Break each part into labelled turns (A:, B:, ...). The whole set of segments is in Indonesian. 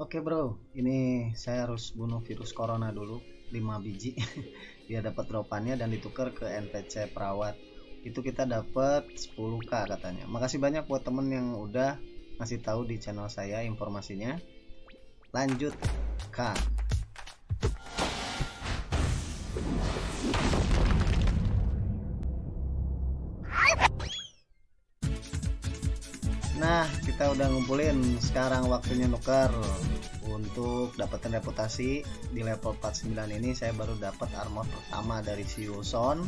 A: Oke bro, ini saya harus bunuh virus corona dulu 5 biji biar dapat dropannya dan ditukar ke NPC perawat. Itu kita dapat 10k katanya. Makasih banyak buat temen yang udah ngasih tahu di channel saya informasinya. Lanjutkan. Nah, kita udah ngumpulin. Sekarang waktunya nuker untuk dapetin reputasi di level 49 ini. Saya baru dapat armor pertama dari si Wilson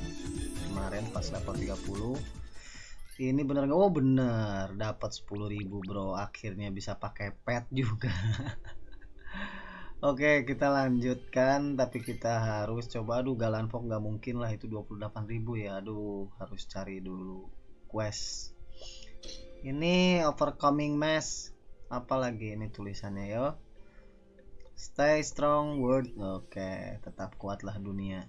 A: kemarin pas level 30 ini bener nggak? Oh bener. Dapat 10.000 bro. Akhirnya bisa pakai pet juga. Oke kita lanjutkan. Tapi kita harus coba. Aduh galan fog nggak mungkin lah. Itu 28.000 ya. Aduh harus cari dulu quest ini overcoming mass. Apalagi ini tulisannya yo? Stay strong world oke tetap kuatlah dunia.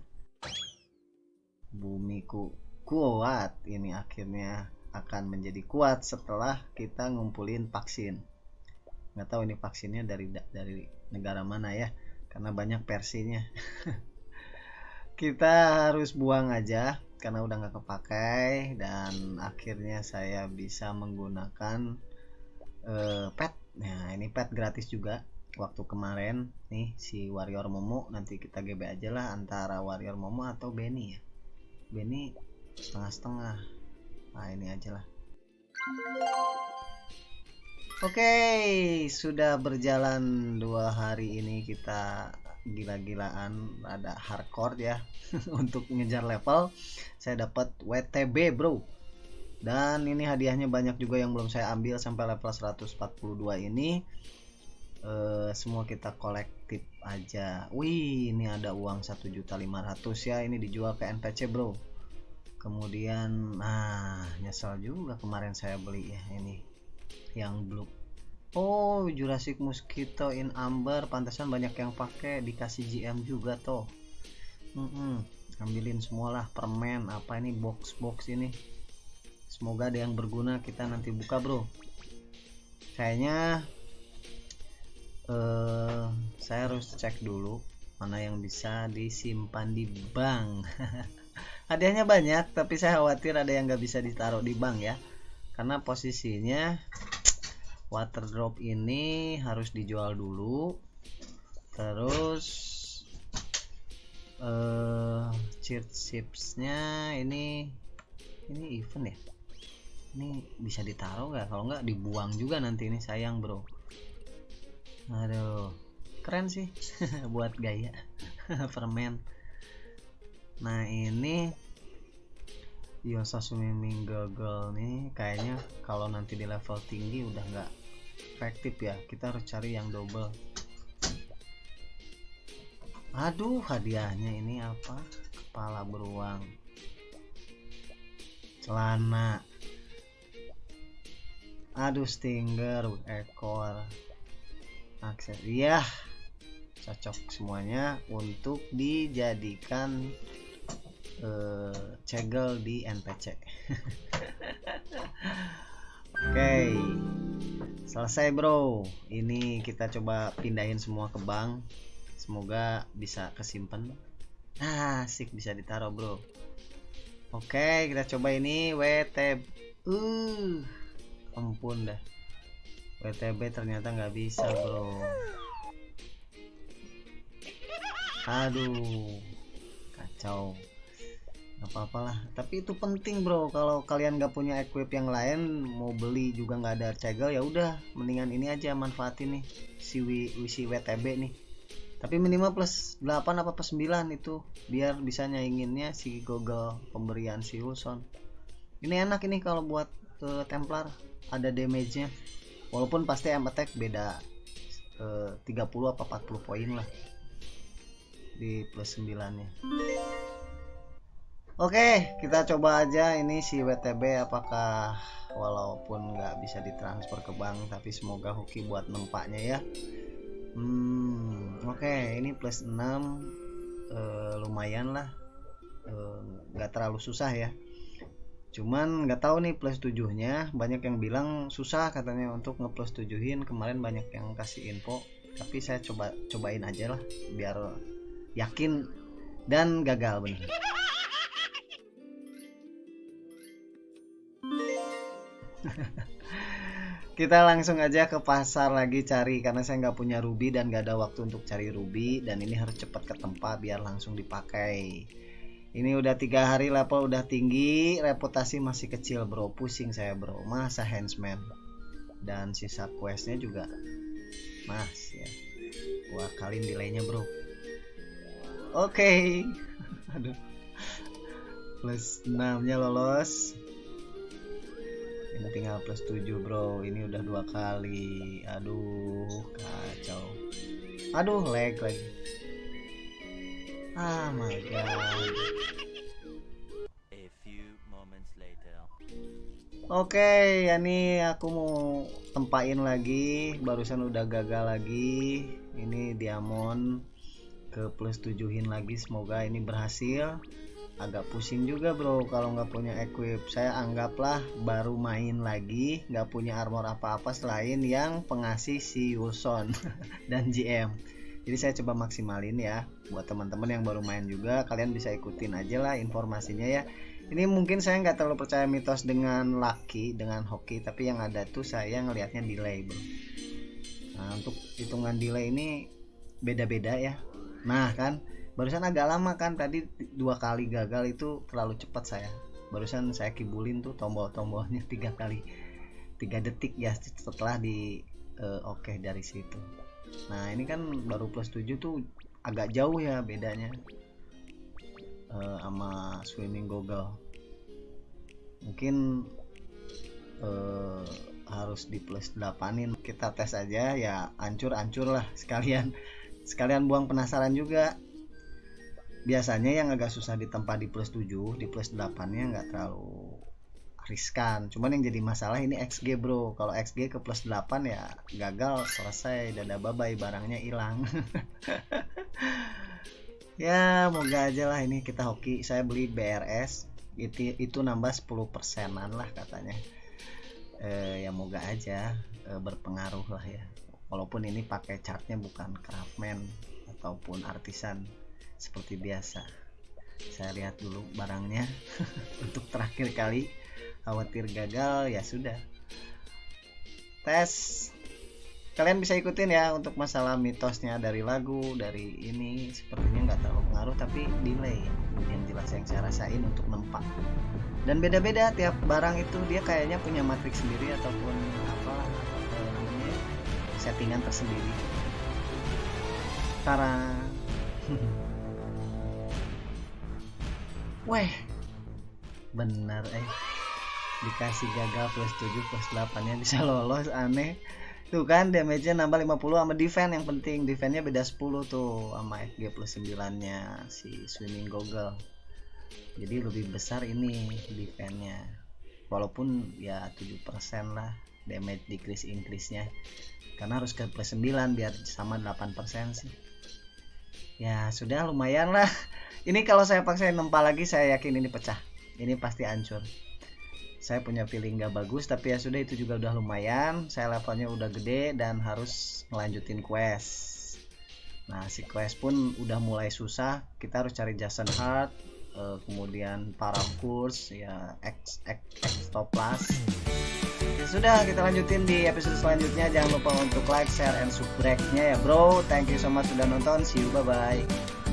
A: Bumiku kuat. Ini akhirnya akan menjadi kuat setelah kita ngumpulin vaksin. Nggak tahu ini vaksinnya dari dari negara mana ya karena banyak versinya. Kita harus buang aja karena udah nggak kepakai dan akhirnya saya bisa menggunakan uh, pet. Nah ini pet gratis juga. Waktu kemarin nih si warrior momo nanti kita GB aja lah antara warrior momo atau Benny ya. Benny setengah-setengah. Nah ini aja lah. Oke, okay, sudah berjalan dua hari ini kita gila-gilaan ada hardcore ya untuk ngejar level. Saya dapat WTB bro dan ini hadiahnya banyak juga yang belum saya ambil sampai level 142 ini e, semua kita kolektif aja wih ini ada uang 1.500 ya ini dijual ke NPC bro kemudian nah nyesel juga kemarin saya beli ya ini yang blue Oh, Jurassic Mosquito in Amber, pantasan banyak yang pakai dikasih GM juga toh. Mm -mm. Ambilin semualah permen apa ini box-box ini. Semoga ada yang berguna kita nanti buka, Bro. Kayaknya uh, saya harus cek dulu mana yang bisa disimpan di bank. Hadiahnya banyak, tapi saya khawatir ada yang nggak bisa ditaruh di bank ya. Karena posisinya water drop ini harus dijual dulu terus uh, cheat chipsnya ini ini event ya ini bisa ditaruh nggak? Kalau nggak dibuang juga nanti ini. Sayang bro. Aduh keren sih. Buat gaya permen. Nah ini Yosa Swimming Goggle nih kayaknya kalau nanti di level tinggi udah nggak efektif ya. Kita harus cari yang double. Aduh hadiahnya ini apa? Kepala beruang. Celana aduh stinger ekor. Akses. Iya. Cocok semuanya untuk dijadikan uh, cegel di NPC oke. Okay. selesai bro. Ini kita coba pindahin semua ke bank. Semoga bisa kesimpan nah asik bisa ditaruh bro. Oke okay, kita coba ini WT uh ampun dah. WTB ternyata nggak bisa bro. Aduh kacau. Apa-apalah tapi itu penting bro. Kalau kalian gak punya equip yang lain mau beli juga nggak ada cegel ya udah. Mendingan ini aja manfaatin nih si w, si WTB nih. Tapi minimal plus 8 apa plus 9 itu biar bisa nyainginnya si Google pemberian si Wilson. Ini enak ini kalau buat uh, Templar ada damage nya walaupun pasti M attack beda uh, 30 apa 40 poin lah di plus 9 nya Oke, kita coba aja ini si WTB apakah walaupun nggak bisa ditransfer ke bank tapi semoga hoki buat nempaknya ya. Hmm, oke, ini plus 6 uh, lumayan lah. Eh, nggak uh, terlalu susah ya. Cuman nggak tahu nih plus 7-nya banyak yang bilang susah katanya untuk ngeplus 7-in. Kemarin banyak yang kasih info. Tapi saya coba cobain aja lah biar yakin dan gagal bener. Kita langsung aja ke pasar lagi cari karena saya nggak punya ruby dan nggak ada waktu untuk cari ruby. Dan ini harus cepat ke tempat biar langsung dipakai ini udah tiga hari level udah tinggi reputasi masih kecil bro. Pusing saya bro. Masa handsman? Dan sisa questnya juga mas ya. Wah kalian delaynya bro. Oke. Okay. aduh. Plus 6 nya lolos. Ini tinggal plus 7 bro. Ini udah dua kali. Aduh kacau. Aduh lag lagi. Ah my god Oke, okay, ya nih aku mau tempain lagi. Barusan udah gagal lagi. Ini diamond ke plus tujuhin lagi. Semoga ini berhasil agak pusing juga bro kalau nggak punya equip saya anggaplah baru main lagi nggak punya armor apa-apa selain yang pengasih si Wilson dan GM jadi saya coba maksimalin ya buat teman-teman yang baru main juga kalian bisa ikutin aja lah informasinya ya. Ini mungkin saya nggak terlalu percaya mitos dengan lucky dengan hoki tapi yang ada tuh saya ngelihatnya delay bro. Nah untuk hitungan delay ini beda-beda ya. Nah kan barusan agak lama kan tadi dua kali gagal itu terlalu cepat saya. Barusan saya kibulin tuh tombol-tombolnya tiga kali tiga detik ya setelah di uh, oke okay dari situ nah ini kan baru plus 7 tuh agak jauh ya bedanya uh, sama swimming goggle. Mungkin uh, harus di plus 8in kita tes aja ya ancur-ancur lah sekalian. Sekalian buang penasaran juga. Biasanya yang agak susah ditempa di plus 7 di plus 8 nya nggak terlalu riskan cuman yang jadi masalah ini XG bro. Kalau XG ke plus 8 ya gagal selesai dada babai barangnya hilang. Ya moga aja lah ini kita hoki. Saya beli BRS itu itu nambah 10 persenan lah katanya. E, ya moga aja e, berpengaruh lah ya. Walaupun ini pakai chartnya bukan craftman ataupun artisan seperti biasa. Saya lihat dulu barangnya untuk terakhir kali khawatir gagal ya sudah. Tes. Kalian bisa ikutin ya untuk masalah mitosnya dari lagu dari ini. Sepertinya nggak terlalu pengaruh tapi delay. Yang jelas yang saya rasain untuk nempak. Dan beda-beda tiap barang itu dia kayaknya punya matriks sendiri ataupun apa namanya settingan tersendiri. Tara. Weh, benar eh dikasih gagal plus 7 plus 8 nya bisa lolos aneh. Tuh kan damage nya nambah 50 sama defense yang penting defense nya beda 10 tuh sama FG plus 9 nya si swimming goggle. Jadi lebih besar ini defense nya walaupun ya 7% lah damage decrease increase nya karena harus ke plus 9 biar sama 8% sih. Ya sudah lumayan lah. Ini kalau saya paksa nempa lagi saya yakin ini pecah. Ini pasti hancur saya punya feeling gak bagus tapi ya sudah itu juga udah lumayan. Saya levelnya udah gede dan harus melanjutin quest. Nah si quest pun udah mulai susah. Kita harus cari Jason Hart uh, kemudian para kurs ya X X X Toplas ya sudah kita lanjutin di episode selanjutnya. Jangan lupa untuk like share and subscribe nya ya bro. Thank you so much sudah nonton. See you bye bye